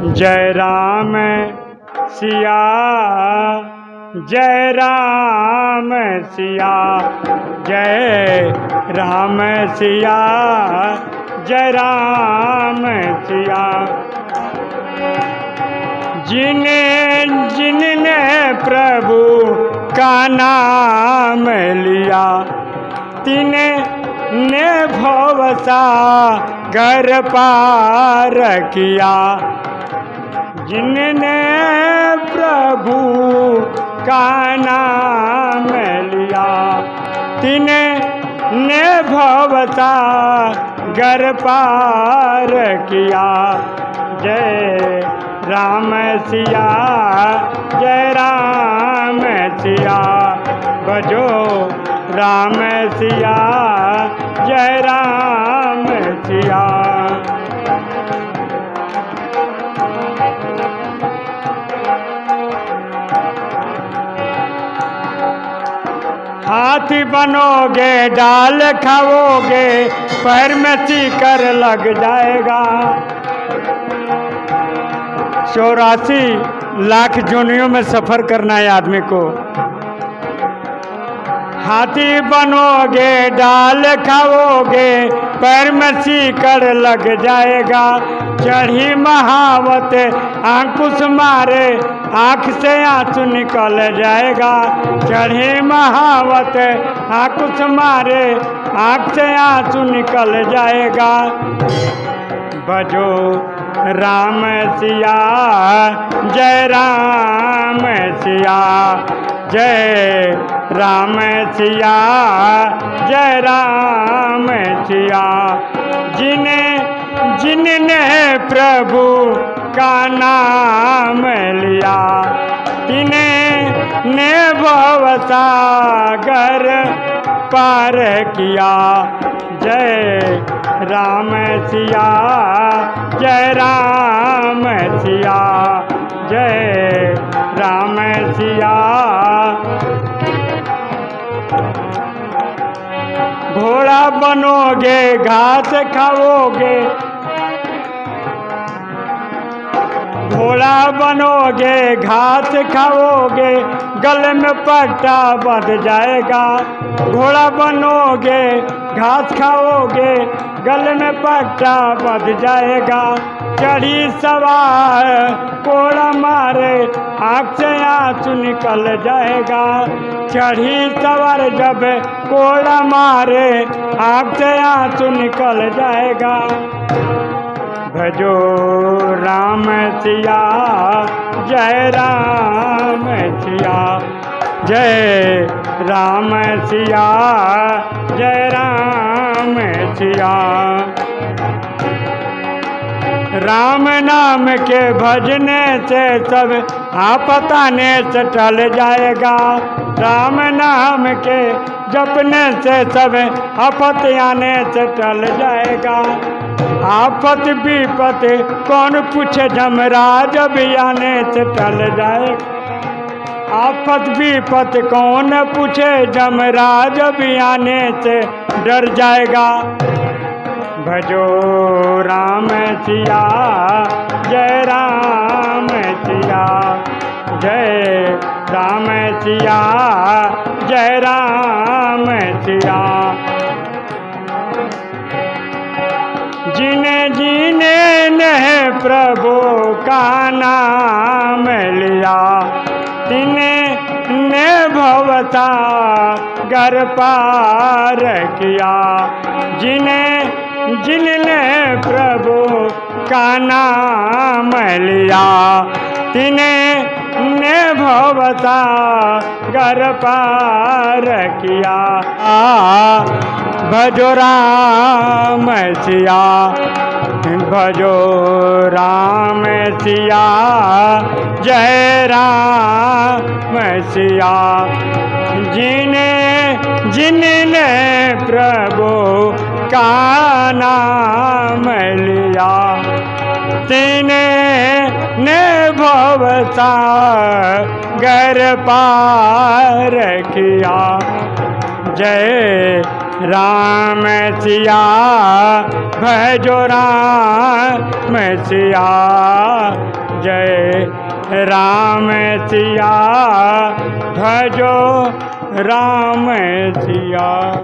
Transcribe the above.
जय राम सिया, जय राम सिया, जय राम सिया, जय राम सिया। जिने, जिनने प्रभु का नाम लिया, तिने ने भवसा घर पार किया। जिनने प्रभु का नाम लिया तिने ने भवता घर पार किया। जय राम सिया, जय राम सिया, बजो राम सिया, जय राम हाथी बनोगे डाल खाओगे, पैर में कर लग जाएगा। चौरासी लाख जोनियों में सफ़र करना है आदमी को। हाथी बनोगे डाल खाओगे, पैर में सीकर लग जाएगा। चढ़ी महावत आंकुश मारे आँख से आँसू निकल जाएगा। चढ़े महावत आंकुश मारे, आँख से आँसू निकल जाएगा। बजो राम सिया, जय राम सिया, जय राम सिया, जय राम सिया। जिन्हें जिनने प्रभु का नाम लिया। तिन्हें ने भवसागर पार किया। जय राम सिया, जय राम सिया, जय राम सिया। घोड़ा बनोगे, घास खाओगे घोड़ा बनोगे, घास खाओगे, गले में पट्टा बंध जाएगा। घोड़ा बनोगे, घास खाओगे, गले में पट्टा बंध जाएगा। चढ़ी सवार, कोड़ा मारे आँख से आँसू निकल जाएगा। चढ़ी सवार जब कोड़ा मारे आँख से आँसू निकल जाएगा। भजो राम सिया, जय राम सिया। जय राम सिया, जय राम सिया। राम नाम के भजने से सब आपताने से टल जाएगा। राम नाम के जपने से सब आपत आने से टल जाएगा। आफत विपत कौन पूछे जमराज आने से टल जाए? आफत विपत कौन पूछे जमराज आने से डर जाएगा? भजो राम सिया, जय राम सिया, जय राम सिया, जय राम सिया। प्रभु का नाम लिया। ने भवता घर पार किया। जिन्हें जिनने प्रभु का नाम लिया, तिने भवता घर पार किया। भजो राम सिया, भजो राम सिया, जय राम सिया। जिने जिनने प्रभु का नाम लिया, तिने ने घर पार किया। जय राम सिया भजो राम सिया। जय राम सिया भजो राम सिया।